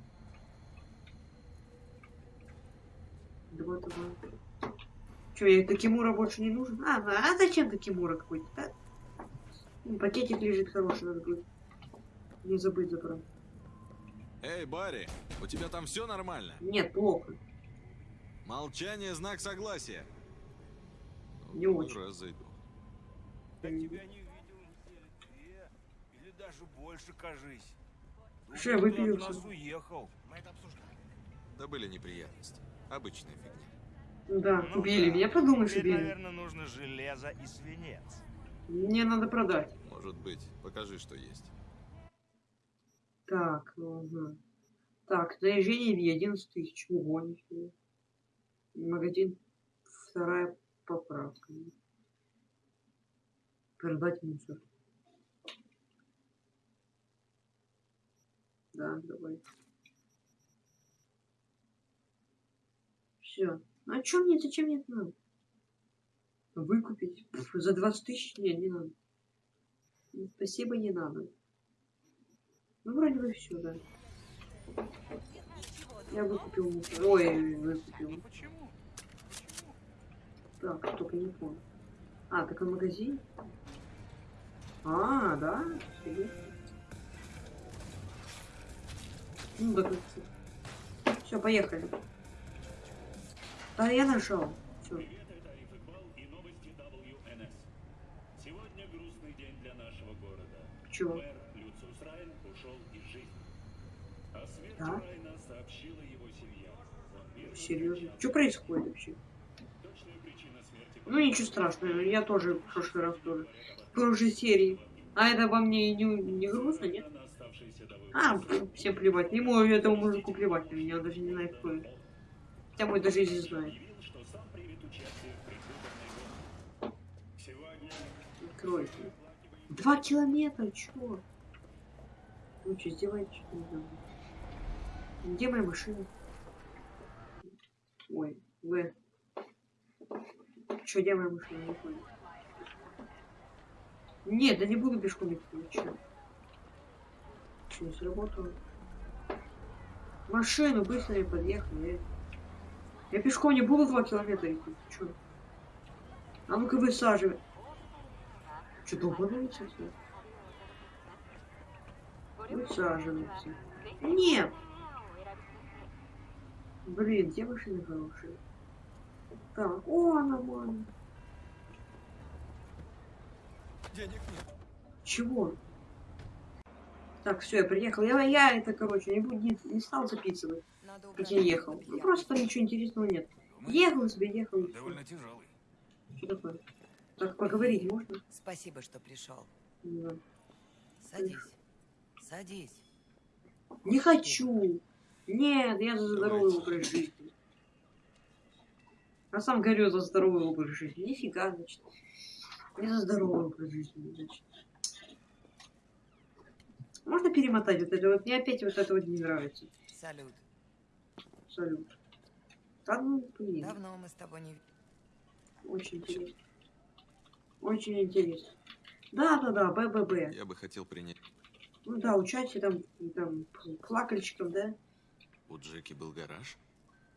Два, два. Че, я Такимура больше не нужен? А, а зачем Такимура какой-то? Да? Ну, Пакетик лежит хороший, надо будет не забыть забрать. Эй, Барри, у тебя там все нормально? Нет, плохо. Молчание – знак согласия. Не очень. Разойду. Я тебя не видел недели две. Или даже больше, кажись. От нас уехал. Мы это обсуждали. Да были неприятности. Обычная фигня. Да, Ну убили да. меня, подумаешь, Теперь, убили. наверное, нужно железо и свинец. Мне надо продать. Может быть, покажи, что есть. Так, ага. Так, заезжение в 11 тысяч. Ого, нифига. Магазин вторая поправка. Продать мусор. Да, давай. Все. А чё мне, зачем мне это надо? Выкупить? Пф, за 20 тысяч? Нет, не надо. Спасибо, не надо. Ну, вроде бы все, да. Я выкупил мусор. Ой, выкупил. Почему? Так, только не понял. А, так он магазин? А, да? Ну, Все, поехали. Да, я нажал. Все. Чего? Да? Серьезно? Что происходит вообще? Ну, ничего страшного. Я тоже в прошлый раз тоже. В прошлой серии. А это во мне не, не грустно, нет? А, всем плевать. Ему этому мужику плевать на меня, он даже не знает, кто я. Хотя мой даже знает. предвыборной гонке. Сегодня Откройте. Два километра, чё? Вы что, издеваетесь, что ли? Где моя машина? Ой, В. Чё, где моя машина? Не понял. Нет, да не буду пешком идти, вы чё? Чё, не сработало? Машину быстро я подъехал, я... Пешком не буду два километра идти, чё? А ну-ка высаживай. Что, долбанулся все? Высаживается. Нет! Блин, где машины хорошие? Так, о, нормально. Денег нет. Чего? Так, все, я приехал. Я, я это, короче, не, буду, не, не стал записывать, как я ехал. Ну, просто там ничего интересного нет. Ехал себе, ехал. Довольно тяжелый. Что такое? Так, поговорить можно? Спасибо, что пришел. Да. Садись. Садись. Не хочу. Нет, я за здоровый образ жизни. Я сам говорю за здоровый образ жизни. Нифига, значит. Не за здоровый образ жизни, значит. Можно перемотать вот это вот? Мне опять вот это вот не нравится. Салют. Салют. Да ну, блин. Давно мы с тобой не... Очень интересно. Очень интересно. Да, да, да, БББ. Я бы хотел принять. Ну да, участие там, там плакальщиков, да? У Джеки был гараж?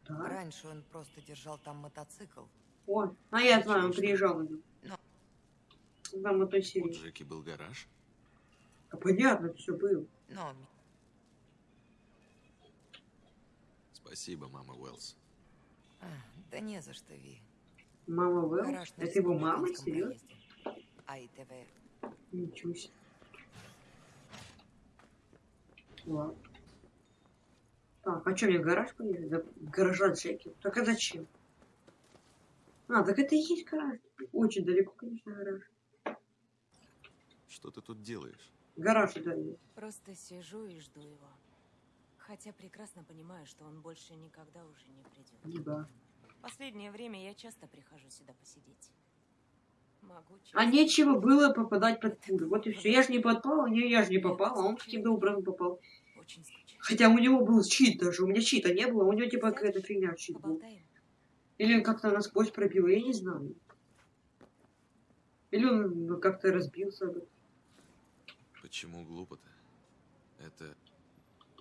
Да. Раньше он просто держал там мотоцикл. О, а я знаю, он приезжал на нем. Но Там той У. Джеки был гараж? А понятно, все было. Но Спасибо, мама Уэллс. а, да не за что, Ви. Мама на Это его мама? Серьезно? АИТВ. Ничего себе. Ладно. Так, а что, мне гараж поехать? Да, гаража Джеки. Так а зачем? А, так это и есть гараж. Очень далеко, конечно, гараж. Что ты тут делаешь? Гараж есть. Просто сижу и жду его. Хотя прекрасно понимаю, что он больше никогда уже не придет. Ну да. Последнее время я часто прихожу сюда посидеть. Могу А нечего было попадать под пулю. Вот и все. Я же не попал, не, я же не попал, а он каким-то образом попал. Хотя у него был щит даже, у меня щита не было, у него типа какая-то фигня щит был. Или он как-то насквозь пробил, я не знаю. Или он как-то разбился. бы. Почему глупо-то? Это...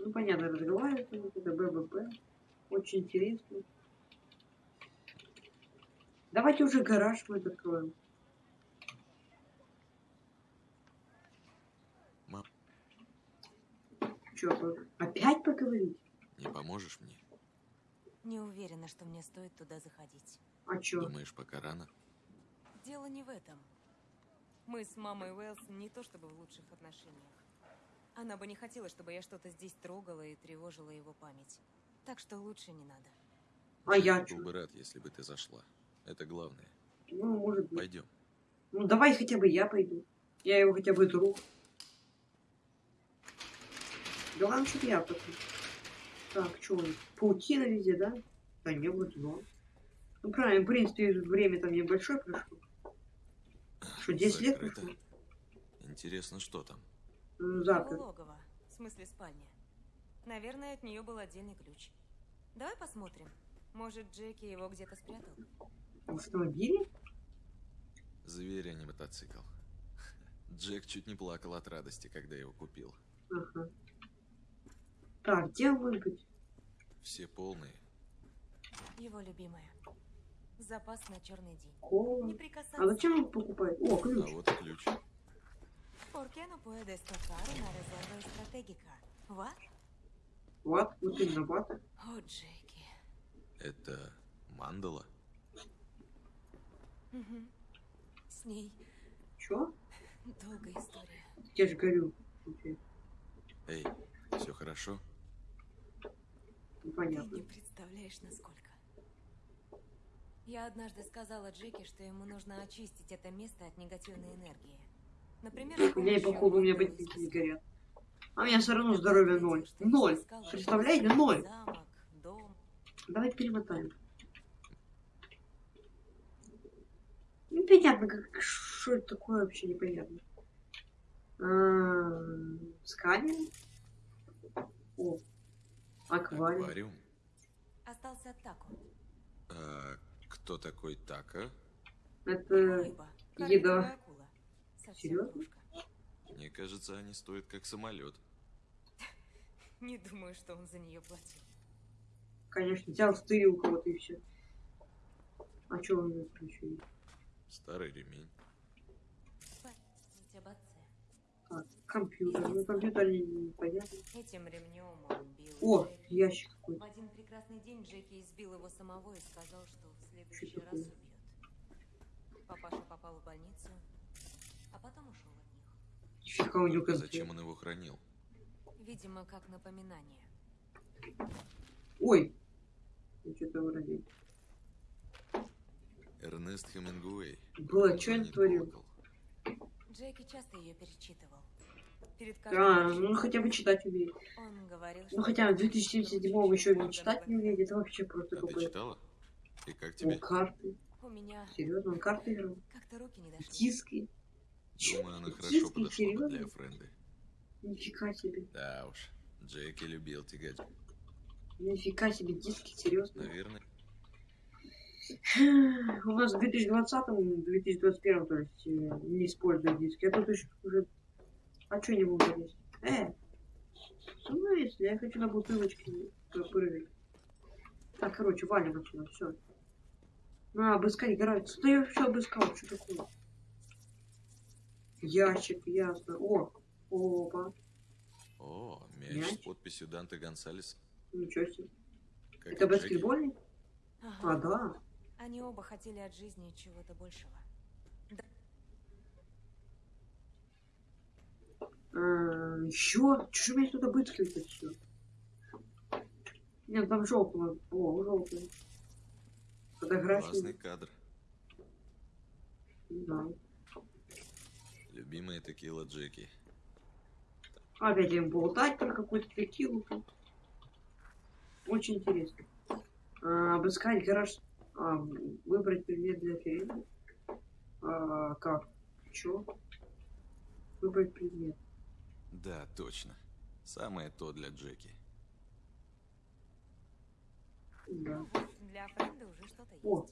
Ну, понятно, разговаривает, он, это ББП. Очень интересно. Давайте уже гараж мы откроем. Мам. Чё, опять поговорить? Не поможешь мне? Не уверена, что мне стоит туда заходить. А чё? Думаешь, пока рано? Дело не в этом. Мы с мамой Уэллс не то чтобы в лучших отношениях. Она бы не хотела, чтобы я что-то здесь трогала и тревожила его память. Так что лучше не надо. А я Был бы рад, если бы ты зашла. Это главное. Ну, может быть. Пойдем. Ну, давай хотя бы я пойду. Я его хотя бы друг. Главное, чтобы я пойду. Так, что он? Паутина везде, да? Да не, вроде норм. Ну, правильно, в принципе, время там небольшое прошло. Что, 10 лет Закрыто. прошло? Интересно, что там? Ну, Завтра. логово. В смысле спальня. Наверное, от нее был отдельный ключ. Давай посмотрим. Может, Джеки его где-то спрятал? В автомобиле? Зверь, а не мотоцикл. Джек чуть не плакал от радости, когда его купил. Ага. Так, где он может быть? Все полные. Его любимая. Запас на черный день. Кола. Не прикасаться. А зачем он покупает? О, А ключ. вот и ключ. ¿Por qué no puedes tocar una reserva estratégica? What? Вот, вот именно вата. О, Джеки. Это мандала? Мгм. С ней Чё? долгая история. Я же говорю. Эй, все хорошо? Ты Непонятно. не представляешь, насколько. Я однажды сказала Джеки, что ему нужно очистить это место от негативной энергии. Например, У меня и походу у меня ботинки не горят. А у меня все равно здоровье ноль. Ноль. Представляете? Ноль. Замок, дом. Давайте перемотаем. Непонятно, как, что это такое вообще непонятно. А, Сканер? О, аквариум. Аквариум? Остался Тако. А кто такой Така? Это еда. Серьезно? Мне кажется, они стоят как самолет. Не думаю, что он за нее платил. Конечно, взял стырил кого-то и все. А что он мне есть? Старый ремень. Так, компьютер. Ну, компьютер не- непонятно. Этим ремнем он бил О, ящик В какой-то. один прекрасный день Джеки избил его самого и сказал, что в следующий раз убьет. Папаша попал в больницу, а потом ушел от них. Зачем он его хранил? Видимо, как напоминание. Ой! Я что-то вроде. Эрнест Хемингуэй. Было, что он творил? Джеки часто ее перечитывал. Перед А, ну хотя бы читать умеет. Он говорил, Ну хотя в 2077 еще не читать не умеет, это вообще просто А какой-то. И как О, тебе? карты. У меня Серьезно, он карты играл. как-то руки не дошли. Диски. Думаю, она хорошо Диски, подошла бы для серьезно? Френды. Нифига себе. Да уж, Джеки любил тягать. Нифига себе, диски, серьезно. Наверное, У нас в 2020 2021 то есть, э, не используют диски. А тут еще уже... А что не буду лезть? Э! Ну, если я хочу на бутылочке прыгать. Так, короче, валим отсюда, все. На, обыскать гараж. Что я все обыскал? Что такое? Ящик, ясно. О, опа. О, мяч, Мяч? с подписью Данте Гонсалес. Ничего себе. Как Это баскетбольный? А, Ага. да. Они оба хотели от жизни чего-то большего. А, еще? Чего меня тут обыскивает все? Нет, там желтого. О, желтый. Фотографии. Классный кадр. Да. Любимая текила Джеки. Опять им болтать про какую-то текилу. Очень интересно. А, обыскать гараж. А, выбрать предмет для фильма. А, как? Чё? Выбрать предмет. Да, точно. Самое то для Джеки. Да. Для Френда уже что-то есть. О,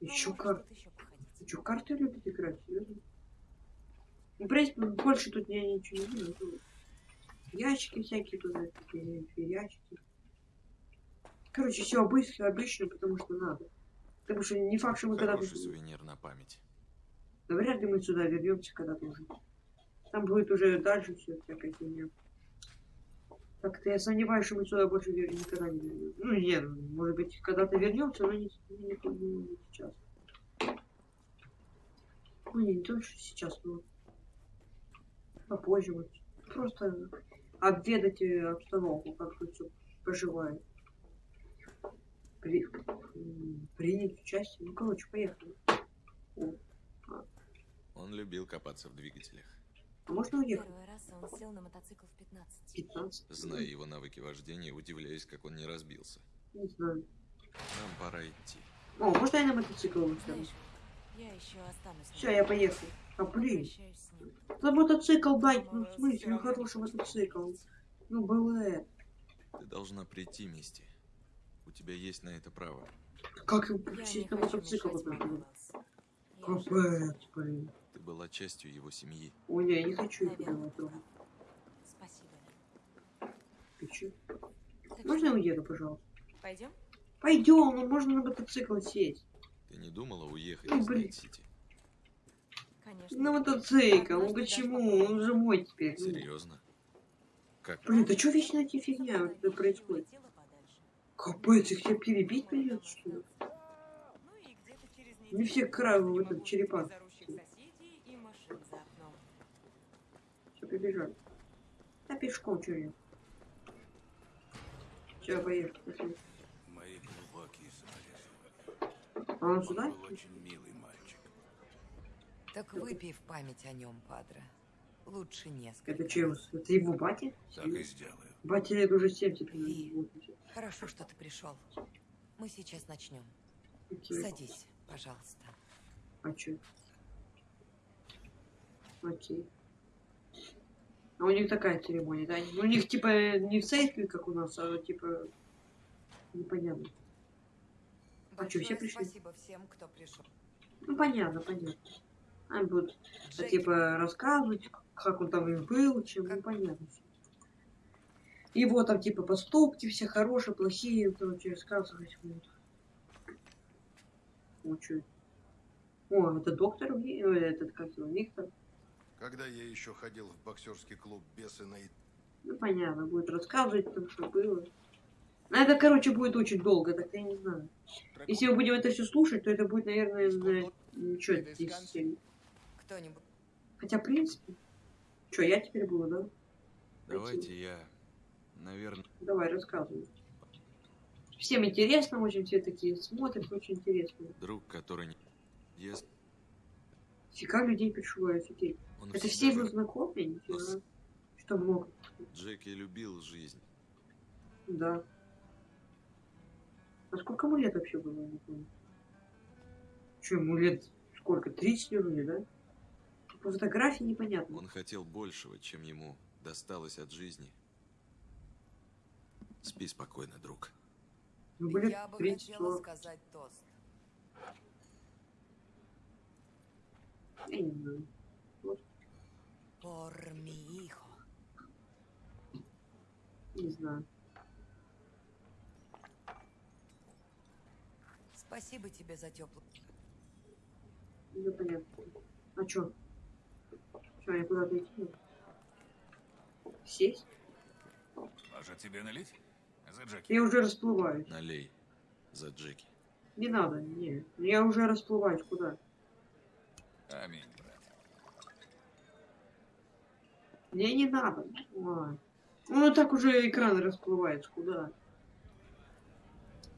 еще может карты. Вы что, карты любите играть? Серьезно? Ну, в принципе, больше тут я ничего не вижу. Тут Ящики всякие тут, такие ящики. Короче, все обычно, обычно, потому что надо. Потому что не факт, что мы когда-то... Сувенир на память. Да вряд ли мы сюда вернемся когда-то уже. Там будет уже дальше все всякая фигня. Так-то я сомневаюсь, что мы сюда больше никогда не вернемся. Ну нет, может быть, когда-то вернемся, но не, не, не- не сейчас. Ну не, не то, что сейчас, но попозже вот. Просто обведать э, обстановку, как тут все поживает. При- принять участие. Ну, короче, поехали. О, Он любил копаться в двигателях. А можно уехать? Первый раз он сел на мотоцикл в 15. 15? Зная его навыки вождения, удивляюсь, как он не разбился. Не знаю. Нам пора идти. О, можно я на мотоцикл? Знаешь, я еще останусь. Все, я поехал. А блин, за мотоцикл дать, ну в смысле, ну хороший мотоцикл. Ну, было. Ты должна прийти, Мисти. У тебя есть на это право. Как его сесть на мотоцикл? Капец, блин. Ты была частью его семьи. Ой, не, я не хочу прав. Спасибо. Ты? Так Можно я уеду, пожалуйста? Пойдем? Пойдем, ну можно на мотоцикл сесть. Ты не думала уехать Ну, из блин. Найт-Сити? Конечно. На мотоцикл, ну почему? Он же мой теперь. Серьезно? Как? Блин, да что вечно эти фигня вот это происходит? Капец, их тебя перебить придется, что ли? Ну и где-то через Не все кравы в этот смогу черепах. без орущих соседей и машин за окном. Все, побежали. А пешком что я? Все, поехали. пошли. Мои глубокие соболезнования. А он сюда? Он очень милый мальчик. Так выпей в память о нем, Падре. Лучше несколько. Это че, его- это его батя? Так и сделаю. Батя лет уже 7 теперь. И- Вот, Хорошо, что ты пришел. Мы сейчас начнем. окей. Садись, пожалуйста. А че? Окей. А у них такая церемония, да? Ну, у них типа не в церкви, как у нас, а типа непонятно. А чё, все пришли? спасибо всем, кто пришел. Ну понятно, понятно. Они будут а, Джеки, типа рассказывать, как он там им был, чем, ну понятно. всё. Его там типа поступки все хорошие, плохие, короче, рассказывать будут. О, чё это? О, это доктор, э, этот как его, Виктор. Когда я еще ходил в боксерский клуб Бесы на Ну понятно, будет рассказывать там, что было. Ну, это, короче, будет очень долго, так я не знаю. Если мы будем это все слушать, то это будет, наверное, на... Ничего, 10 серий. Кто-нибудь. Хотя, в принципе... Что, я теперь буду, да? Давайте я, наверное... Давай, рассказывай. Всем интересно, очень все такие смотрят, очень интересно. Друг, который не ест, Фига людей пришло, офигеть. Он Это все его знакомые? Нифига. Что много? Джеки любил жизнь. Да. А сколько ему лет вообще было, я не помню. Че, ему лет сколько? 30 вроде, да? По фотографии непонятно. Он хотел большего, чем ему досталось от жизни. Спи спокойно, друг. Ну, блин, Я бы 30 хотела 40. сказать тост. Я не знаю. Por mi hijo. Не знаю. Спасибо тебе за теплый. Ну, понятно. А чё? Чё, я куда-то идти? Сесть? Может, тебе налить? За Джеки. Я уже расплываюсь. Налей за Джеки. Не надо, не. Я уже расплываюсь. Куда? Аминь, брат. Мне не надо. Ой. Ну, так уже экран расплывается. Куда?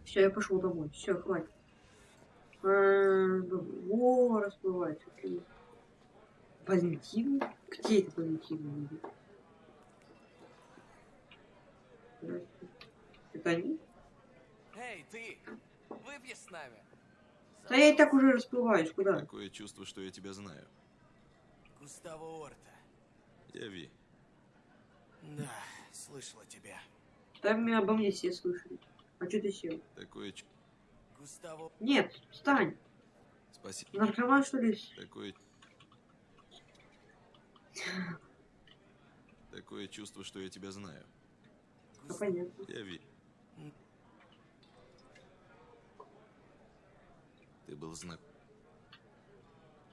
Все, я пошел домой. Все, хватит. А, О, расплывается. Окей. Валентин? Где это Валентин? Это они? Эй, ты! Выпьешь с нами? Да я и так уже расплываюсь. Куда? Такое чувство, что я тебя знаю. Густаво Орта. Я Ви. Да, слышала тебя. Там обо мне все слышали. А что ты сел? Такое чувство. Густаво... Нет, встань. Спасибо. Наркоман, что ли? Такое... Такое чувство, что я тебя знаю. Ну, понятно. Я Ви. Ты был знак...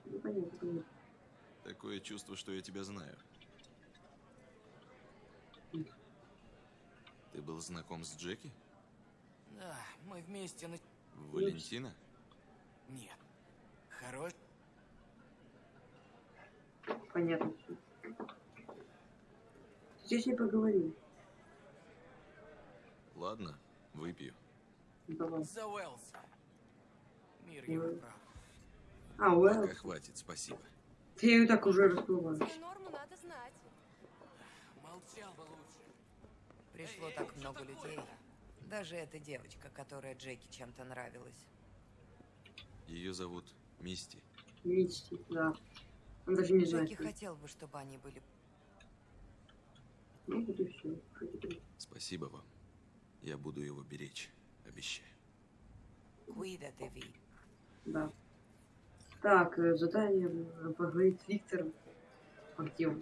Ну, понятно, понятно. Такое чувство, что я тебя знаю. Ты был знаком с Джеки? Да, мы вместе на... Валентина? Нет. Хорош... Понятно. Здесь не поговорим. Ладно, выпью. Давай. За Уэллса. Мир его прав. А, Уэлл, Пока хватит, спасибо. ты ее так уже расплываешь. Норму надо знать. Молчал бы лучше. Пришло так много людей. Даже эта девочка, которая Джеки чем-то нравилась. Ее зовут Мисти. Мисти, да. Он даже не знает. Джеки хотел бы, чтобы они были... Ну, вот и все. Спасибо вам. Я буду его беречь, обещаю. Куида Деви. Да. Так, э, задание э, поговорить с Виктором. А где он?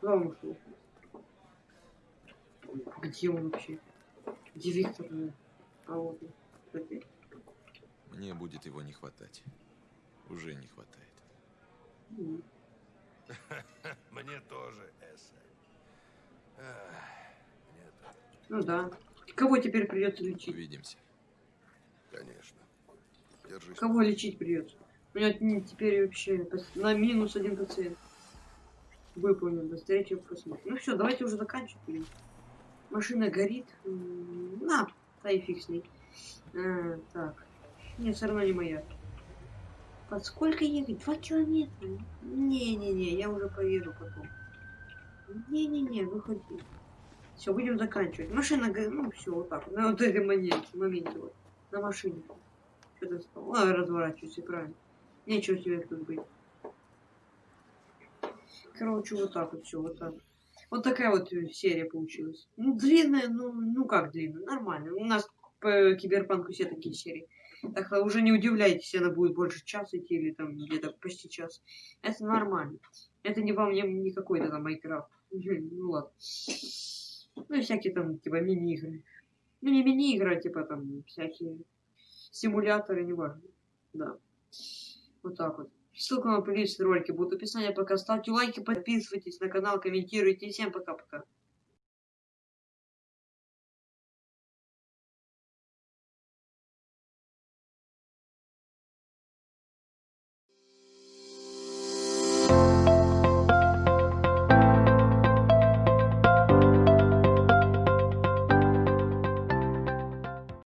Куда он ушел? Где он вообще? Где Виктор? А вот он. Опять. Мне будет его не хватать. Уже не хватает. Мне тоже, Эсса. Ну да. Кого теперь придется лечить? Увидимся. Конечно. Держись. Кого лечить придется? У меня теперь вообще на минус один пациент. Выполнен. Быстрее, чем посмотрим. Ну все, давайте уже заканчивать. Машина горит. На, да и фиг с ней. А, так. Нет, все равно не моя. Под сколько ехать? Два километра. Не-не-не, я уже поеду потом. Не-не-не, выходи. Все, будем заканчивать. Машина, ну все, вот так. На вот этой моменте, моменте вот. На машине. Что ты стал? А, разворачивайся, правильно. Нечего тебе тут быть. Короче, вот так вот все, вот так. Вот такая вот э, серия получилась. Ну, длинная, ну, ну как длинная, нормально. У нас по киберпанку все такие серии. Так что уже не удивляйтесь, она будет больше часа идти или там где-то почти час. Это нормально. Это не вам не, не какой-то там Майнкрафт. Ну ладно. Ну и всякие там типа мини-игры. Ну не мини-игры, а типа там всякие симуляторы, неважно. Да. Вот так вот. Ссылка на плейлист ролики будет в описании. Пока ставьте лайки, подписывайтесь на канал, комментируйте. Всем пока-пока.